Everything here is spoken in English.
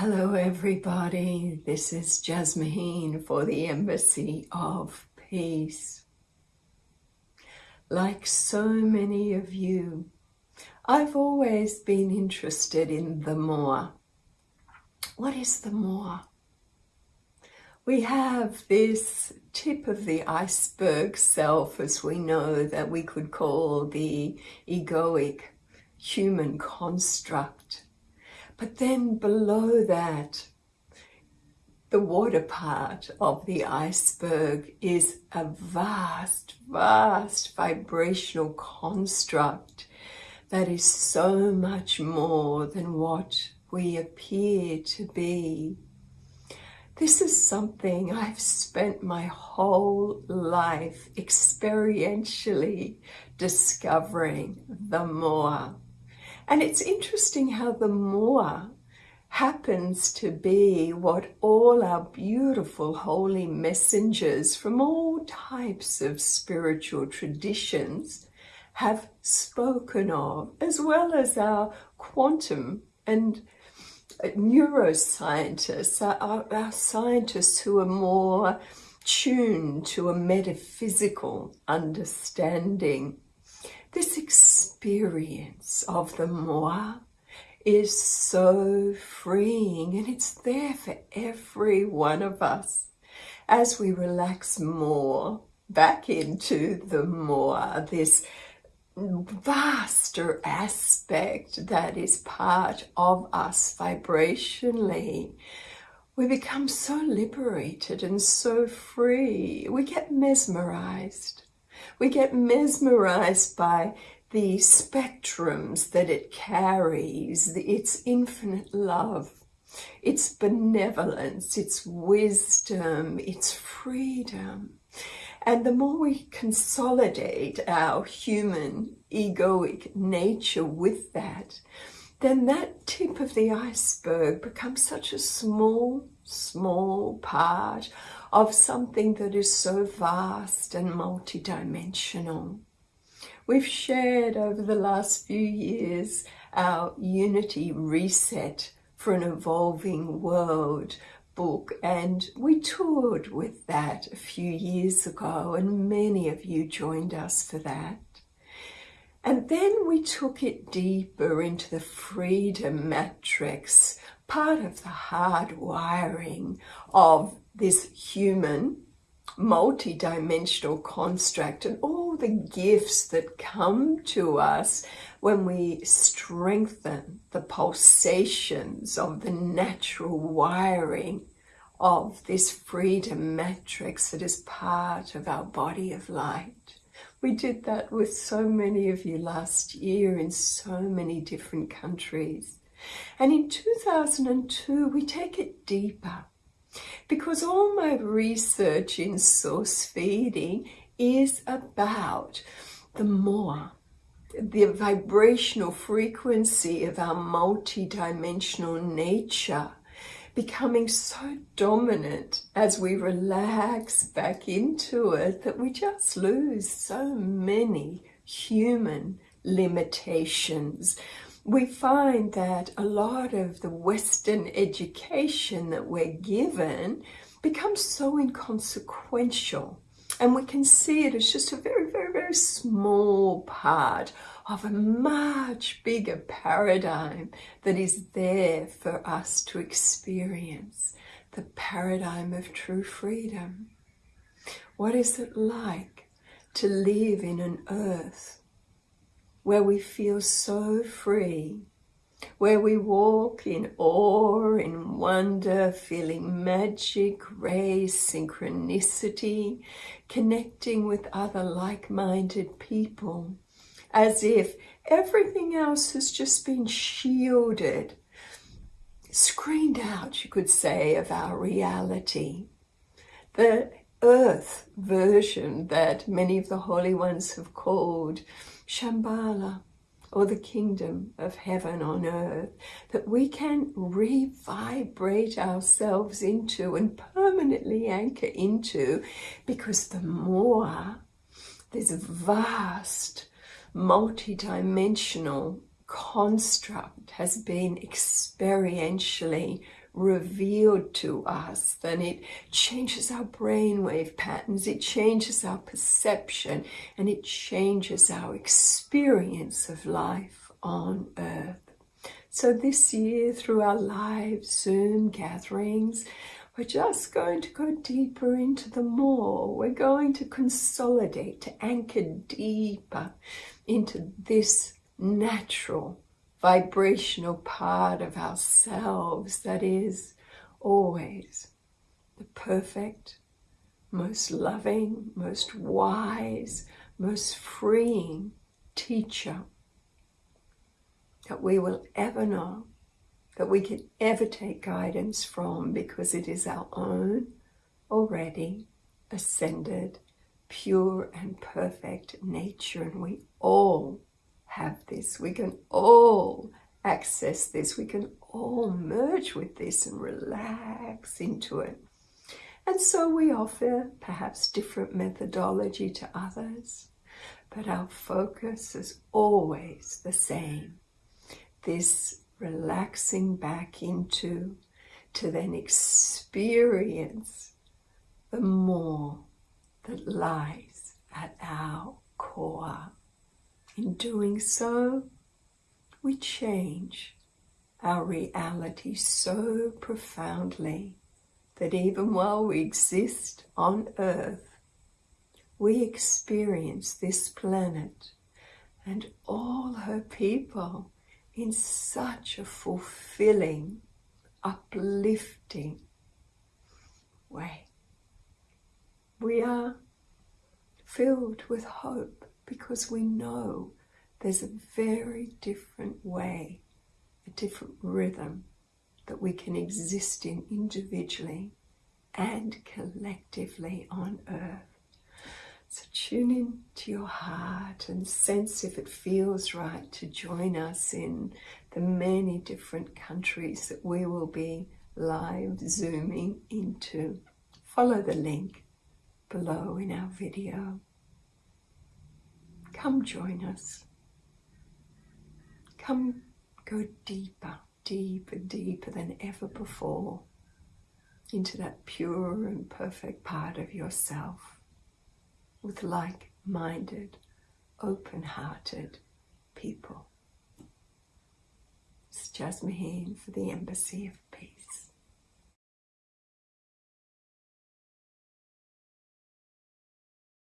Hello everybody, this is Jasmuheen for the Embassy of Peace. Like so many of you, I've always been interested in the more. What is the more? We have this tip of the iceberg self, as we know, that we could call the egoic human construct but then below that, the water part of the iceberg is a vast, vast vibrational construct that is so much more than what we appear to be. This is something I've spent my whole life experientially discovering the more. And it's interesting how the more happens to be what all our beautiful holy messengers from all types of spiritual traditions have spoken of, as well as our quantum and uh, neuroscientists, our, our scientists who are more tuned to a metaphysical understanding this experience of the more is so freeing and it's there for every one of us as we relax more back into the more, this vaster aspect that is part of us vibrationally, we become so liberated and so free. We get mesmerized. We get mesmerized by the spectrums that it carries, its infinite love, its benevolence, its wisdom, its freedom. And the more we consolidate our human egoic nature with that, then that tip of the iceberg becomes such a small, small part of something that is so vast and multidimensional. We've shared over the last few years our Unity Reset for an Evolving World book and we toured with that a few years ago and many of you joined us for that. And then we took it deeper into the freedom matrix, part of the hard wiring of this human multi-dimensional construct and all the gifts that come to us when we strengthen the pulsations of the natural wiring of this freedom matrix that is part of our body of light. We did that with so many of you last year in so many different countries. And in 2002, we take it deeper because all my research in source feeding is about the more, the vibrational frequency of our multidimensional nature becoming so dominant as we relax back into it that we just lose so many human limitations we find that a lot of the Western education that we're given becomes so inconsequential. And we can see it as just a very, very, very small part of a much bigger paradigm that is there for us to experience. The paradigm of true freedom. What is it like to live in an earth where we feel so free, where we walk in awe, in wonder, feeling magic, grace, synchronicity, connecting with other like-minded people, as if everything else has just been shielded, screened out, you could say, of our reality. The earth version that many of the holy ones have called Shambhala, or the kingdom of heaven on earth, that we can revibrate ourselves into and permanently anchor into, because the more this vast, multi-dimensional construct has been experientially revealed to us, then it changes our brainwave patterns, it changes our perception, and it changes our experience of life on earth. So this year, through our live Zoom gatherings, we're just going to go deeper into the more. We're going to consolidate, to anchor deeper into this natural vibrational part of ourselves that is always the perfect, most loving, most wise, most freeing teacher that we will ever know, that we can ever take guidance from because it is our own already ascended, pure and perfect nature. And we all have this. We can all access this. We can all merge with this and relax into it. And so we offer perhaps different methodology to others, but our focus is always the same. This relaxing back into to then experience the more that lies at our core. In doing so, we change our reality so profoundly that even while we exist on earth, we experience this planet and all her people in such a fulfilling, uplifting way. We are filled with hope because we know there's a very different way, a different rhythm that we can exist in individually and collectively on earth. So tune in to your heart and sense if it feels right to join us in the many different countries that we will be live zooming into. Follow the link below in our video. Come join us. Come go deeper, deeper, deeper than ever before into that pure and perfect part of yourself with like-minded, open-hearted people. It's Jasmuheen for the Embassy of Peace.